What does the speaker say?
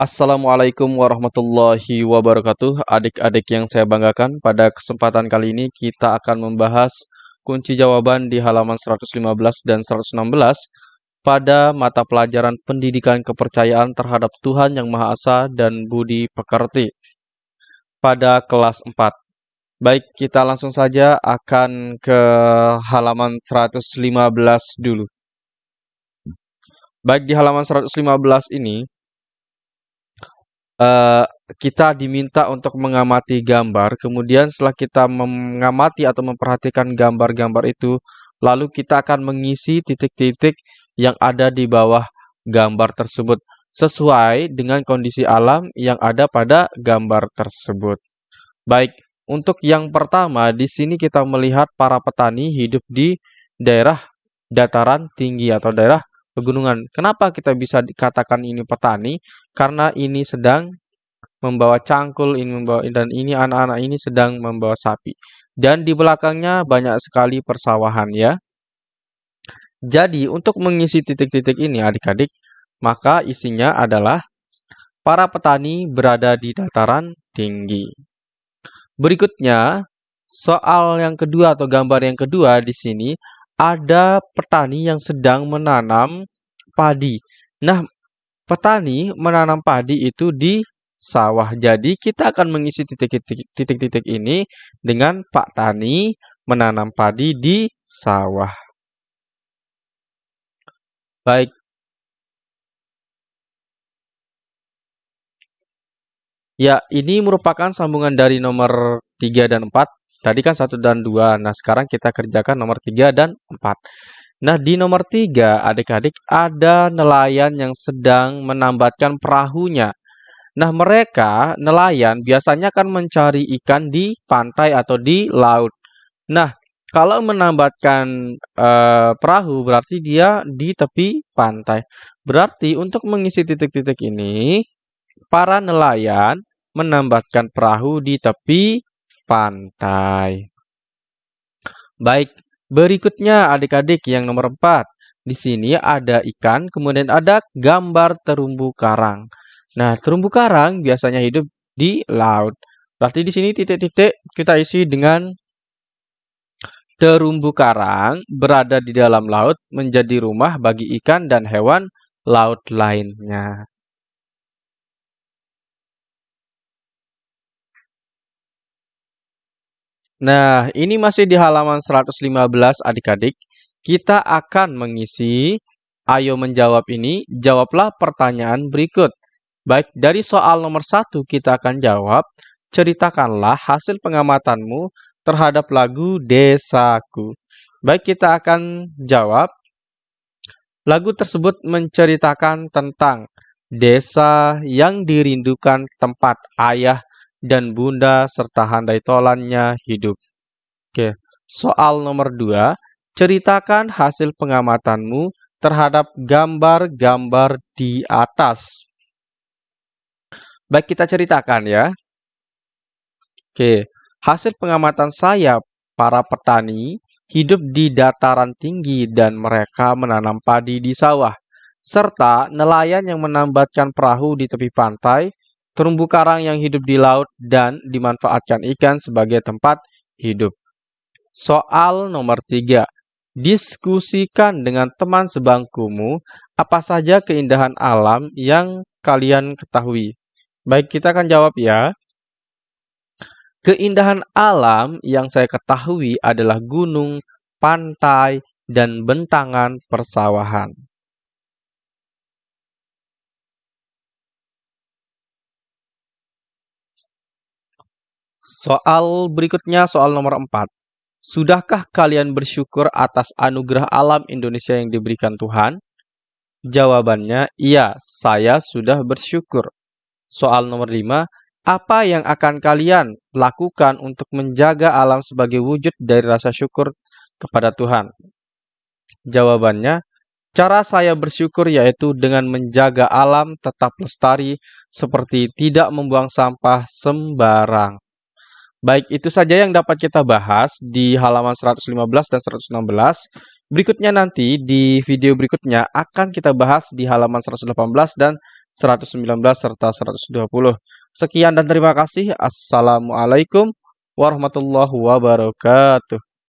Assalamualaikum warahmatullahi wabarakatuh. Adik-adik yang saya banggakan, pada kesempatan kali ini kita akan membahas kunci jawaban di halaman 115 dan 116 pada mata pelajaran pendidikan kepercayaan terhadap Tuhan Yang Maha Esa dan Budi Pekerti pada kelas 4. Baik, kita langsung saja akan ke halaman 115 dulu. Baik, di halaman 115 ini uh, kita diminta untuk mengamati gambar, kemudian setelah kita mengamati atau memperhatikan gambar-gambar itu, lalu kita akan mengisi titik-titik yang ada di bawah gambar tersebut sesuai dengan kondisi alam yang ada pada gambar tersebut. Baik, untuk yang pertama di sini kita melihat para petani hidup di daerah dataran tinggi atau daerah pegunungan. Kenapa kita bisa dikatakan ini petani? Karena ini sedang membawa cangkul, ini membawa dan ini anak-anak ini sedang membawa sapi. Dan di belakangnya banyak sekali persawahan ya. Jadi untuk mengisi titik-titik ini adik-adik, maka isinya adalah para petani berada di dataran tinggi. Berikutnya, soal yang kedua atau gambar yang kedua di sini ada petani yang sedang menanam padi. Nah, petani menanam padi itu di sawah. Jadi, kita akan mengisi titik-titik ini dengan Pak Tani menanam padi di sawah. Baik. Ya, ini merupakan sambungan dari nomor 3 dan 4 Tadi kan satu dan dua. Nah, sekarang kita kerjakan nomor tiga dan empat. Nah, di nomor tiga, adik-adik, ada nelayan yang sedang menambatkan perahunya. Nah, mereka, nelayan, biasanya kan mencari ikan di pantai atau di laut. Nah, kalau menambatkan uh, perahu, berarti dia di tepi pantai. Berarti untuk mengisi titik-titik ini, para nelayan menambatkan perahu di tepi pantai. Baik, berikutnya adik-adik yang nomor 4. Di sini ada ikan, kemudian ada gambar terumbu karang. Nah, terumbu karang biasanya hidup di laut. Berarti di sini titik-titik kita isi dengan terumbu karang berada di dalam laut menjadi rumah bagi ikan dan hewan laut lainnya. Nah, ini masih di halaman 115 adik-adik. Kita akan mengisi ayo menjawab ini, jawablah pertanyaan berikut. Baik, dari soal nomor satu kita akan jawab, ceritakanlah hasil pengamatanmu terhadap lagu Desaku. Baik, kita akan jawab. Lagu tersebut menceritakan tentang desa yang dirindukan tempat ayah dan bunda serta handai tolannya hidup. Oke, soal nomor dua, ceritakan hasil pengamatanmu terhadap gambar-gambar di atas. Baik, kita ceritakan ya. Oke, hasil pengamatan saya, para petani hidup di dataran tinggi dan mereka menanam padi di sawah, serta nelayan yang menambatkan perahu di tepi pantai terumbu karang yang hidup di laut dan dimanfaatkan ikan sebagai tempat hidup. Soal nomor tiga, diskusikan dengan teman sebangkumu apa saja keindahan alam yang kalian ketahui. Baik, kita akan jawab ya. Keindahan alam yang saya ketahui adalah gunung, pantai, dan bentangan persawahan. Soal berikutnya, soal nomor 4. Sudahkah kalian bersyukur atas anugerah alam Indonesia yang diberikan Tuhan? Jawabannya, iya, saya sudah bersyukur. Soal nomor 5. Apa yang akan kalian lakukan untuk menjaga alam sebagai wujud dari rasa syukur kepada Tuhan? Jawabannya, cara saya bersyukur yaitu dengan menjaga alam tetap lestari seperti tidak membuang sampah sembarang. Baik, itu saja yang dapat kita bahas di halaman 115 dan 116. Berikutnya nanti di video berikutnya akan kita bahas di halaman 118 dan 119 serta 120. Sekian dan terima kasih. Assalamualaikum warahmatullahi wabarakatuh.